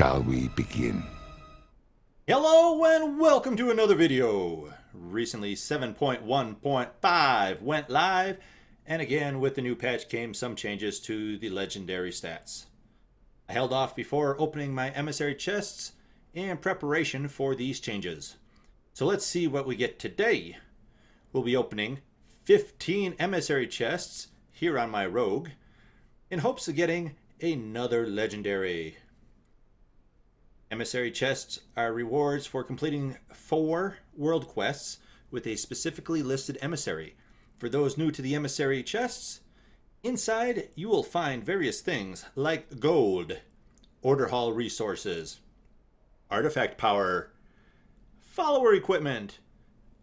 shall we begin? Hello and welcome to another video. Recently 7.1.5 went live and again with the new patch came some changes to the legendary stats. I held off before opening my emissary chests in preparation for these changes. So let's see what we get today. We'll be opening 15 emissary chests here on my rogue in hopes of getting another legendary. Emissary chests are rewards for completing four world quests with a specifically listed emissary. For those new to the emissary chests, inside you will find various things like gold, order hall resources, artifact power, follower equipment,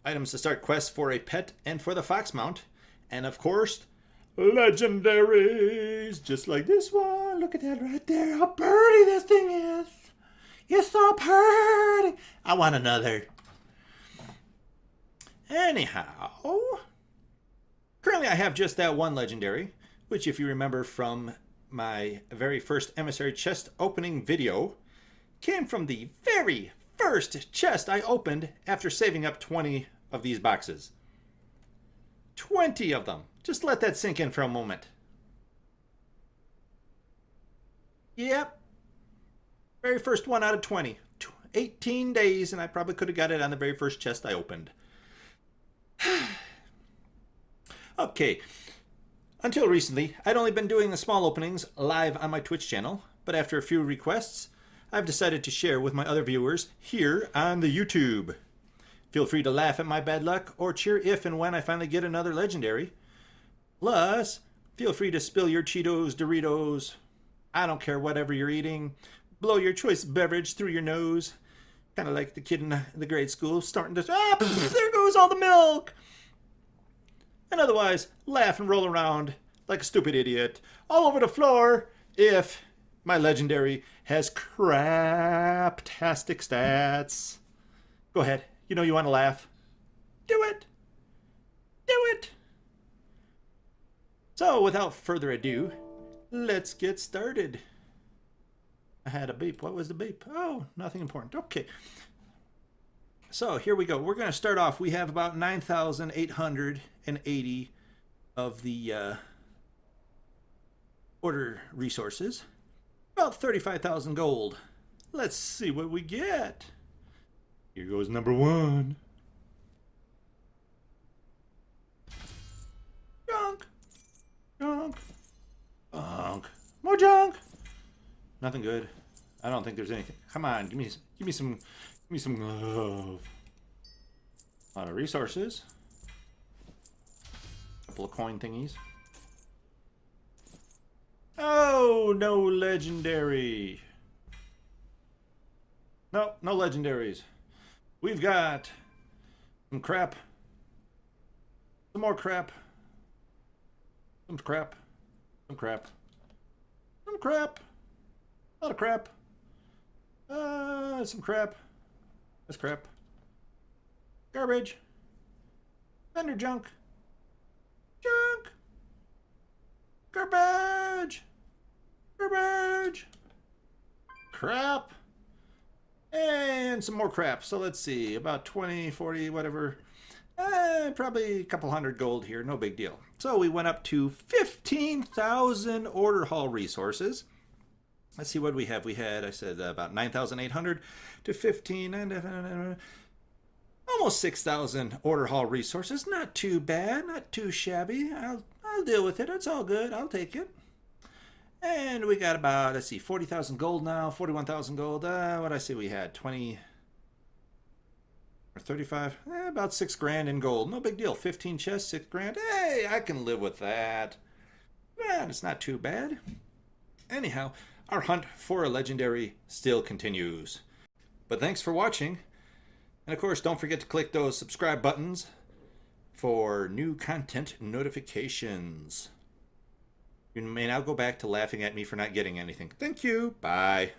items to start quests for a pet and for the fox mount, and of course, legendaries, just like this one. Look at that right there, how pretty this thing is. It's so pretty. I want another. Anyhow, currently I have just that one legendary, which if you remember from my very first emissary chest opening video, came from the very first chest I opened after saving up 20 of these boxes. 20 of them. Just let that sink in for a moment. Yep, very first one out of 20. 18 days, and I probably could have got it on the very first chest I opened. okay. Until recently, I'd only been doing the small openings live on my Twitch channel, but after a few requests, I've decided to share with my other viewers here on the YouTube. Feel free to laugh at my bad luck or cheer if and when I finally get another legendary. Plus, feel free to spill your Cheetos, Doritos, I don't care whatever you're eating blow your choice beverage through your nose. Kind of like the kid in the grade school starting to, ah, there goes all the milk. And otherwise, laugh and roll around like a stupid idiot all over the floor if my legendary has craptastic stats. Go ahead. You know you want to laugh. Do it. Do it. So, without further ado, let's get started. I had a beep. What was the beep? Oh, nothing important. Okay. So here we go. We're going to start off. We have about 9,880 of the uh, order resources. About 35,000 gold. Let's see what we get. Here goes number one. Junk. Junk. Junk. More junk. Nothing good. I don't think there's anything. Come on, give me give me some give me some love. A lot of resources. A couple of coin thingies. Oh, no legendary. No, no legendaries. We've got some crap. Some more crap. Some crap. Some crap. Some crap. A lot of crap. Uh, some crap. That's crap. Garbage. Vendor junk. Junk. Garbage. Garbage. Crap. And some more crap. So let's see. About 20, 40, whatever. Uh, probably a couple hundred gold here. No big deal. So we went up to 15,000 order hall resources. Let's see what we have. We had, I said, uh, about 9,800 to 15, and uh, almost 6,000 order hall resources. Not too bad, not too shabby. I'll, I'll deal with it. It's all good. I'll take it. And we got about, let's see, 40,000 gold now, 41,000 gold. Uh, what I say we had? 20 or 35? Eh, about 6 grand in gold. No big deal. 15 chests, 6 grand. Hey, I can live with that. Man, it's not too bad. Anyhow, our hunt for a legendary still continues. But thanks for watching. And of course, don't forget to click those subscribe buttons for new content notifications. You may now go back to laughing at me for not getting anything. Thank you. Bye.